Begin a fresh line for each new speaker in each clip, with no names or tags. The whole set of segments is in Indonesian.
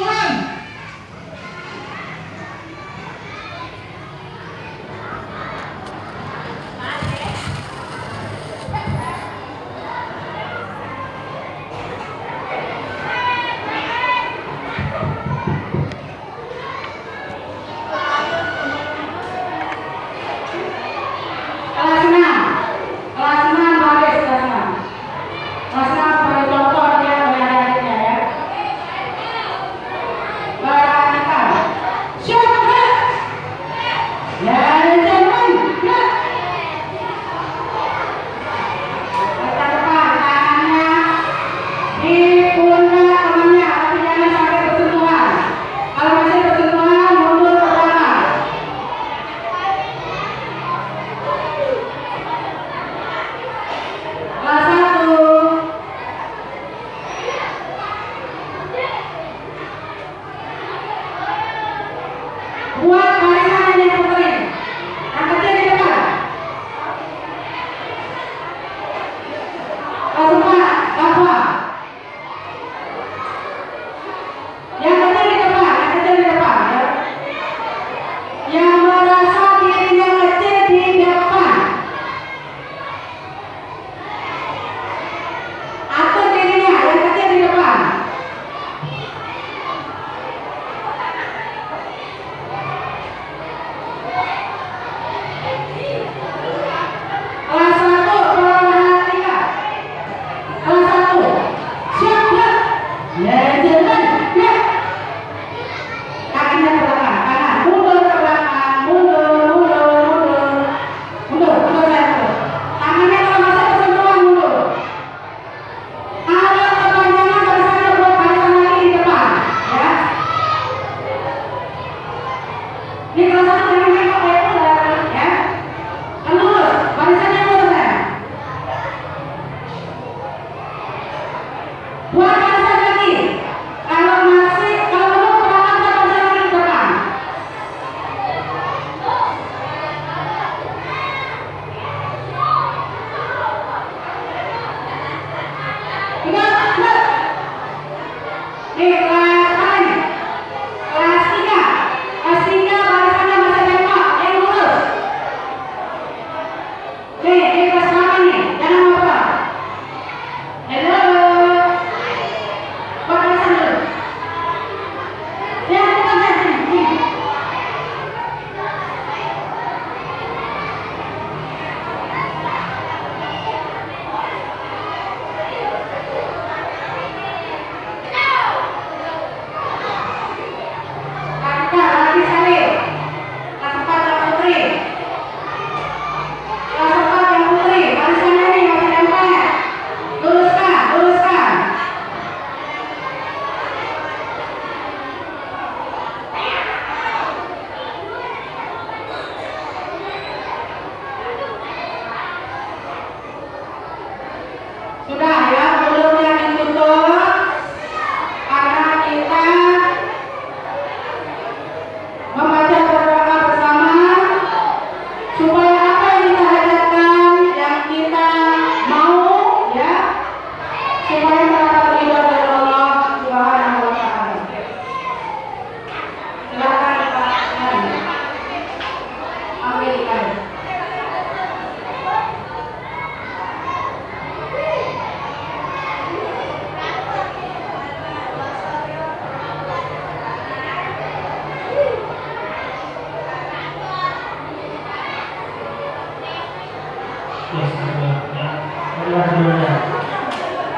Come on!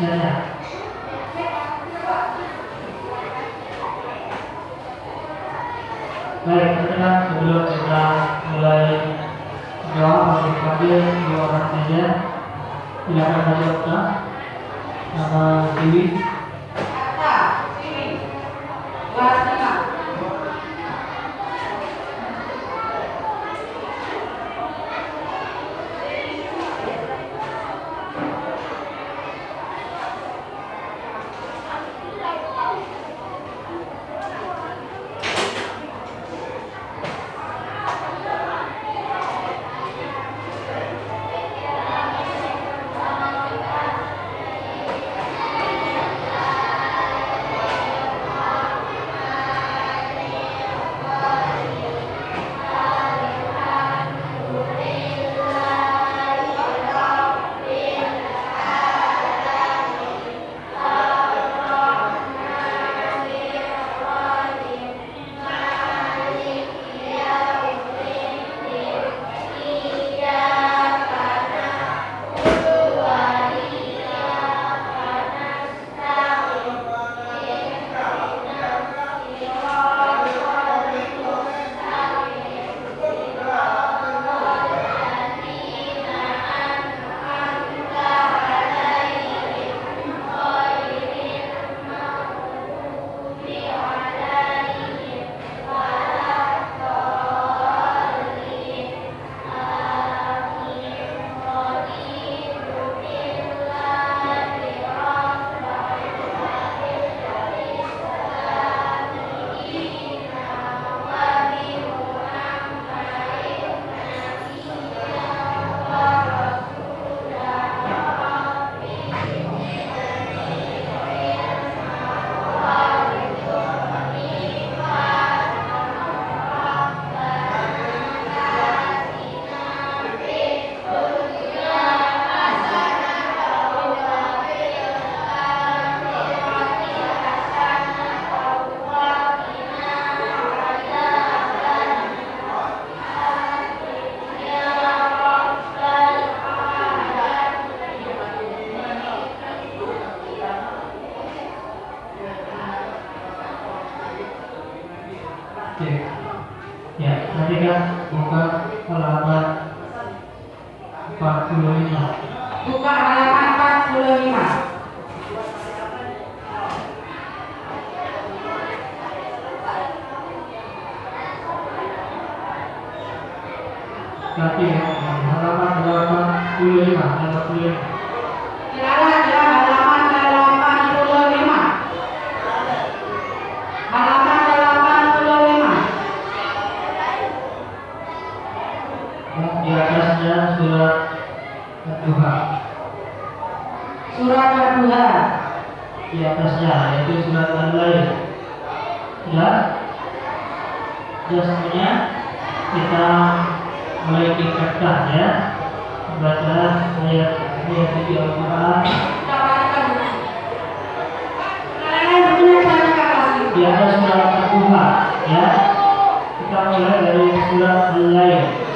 penjara. Baik, sekarang sebelum kita mulai jawab masih hadir dua orang saja, silakan saja nama Dewi.
Oke. Ya, kan buka halaman 45.
Buka halaman 45.
Kaki ya, halaman 85, halaman 45.
Silakan ya halaman 85. Halaman 85.
Di atasnya surat kedua
Surat kedua.
di atasnya yaitu surat al-lail ya. Ya semuanya kita mulai tingkatkan ya. Baca ayat ayat suci Al-Quran. Di atas surat kedua ya. Kita mulai dari surat al-lail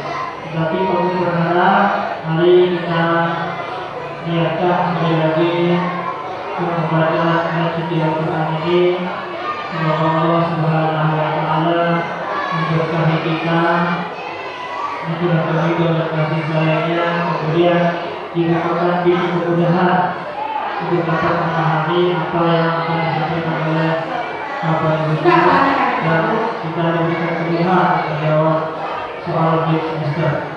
tapi kami berharap mari kita niatkan sekali lagi untuk membaca ayat suci Al-Quran ini. Semoga Allah Subhanahu wa taala memberkahi kita kami dan kasih sayangnya. Kemudian dibukakan pintu kemudahan untuk dapat memahami apa yang akan disampaikan oleh
Kita bacakan
dan kita diberikan kemudahan menjawab soal di semester.